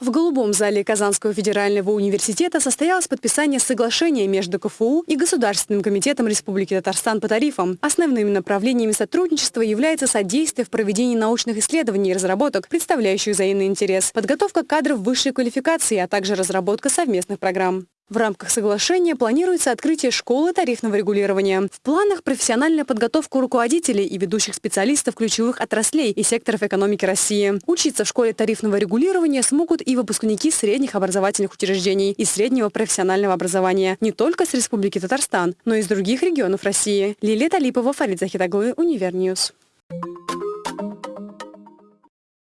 В Голубом зале Казанского федерального университета состоялось подписание соглашения между КФУ и Государственным комитетом Республики Татарстан по тарифам. Основными направлениями сотрудничества является содействие в проведении научных исследований и разработок, представляющих взаимный интерес, подготовка кадров высшей квалификации, а также разработка совместных программ. В рамках соглашения планируется открытие школы тарифного регулирования. В планах профессиональная подготовка руководителей и ведущих специалистов ключевых отраслей и секторов экономики России. Учиться в школе тарифного регулирования смогут и выпускники средних образовательных учреждений и среднего профессионального образования не только с Республики Татарстан, но и из других регионов России. Лилия Талипова, Фарид Захитаглы, UniverNews. Thank you.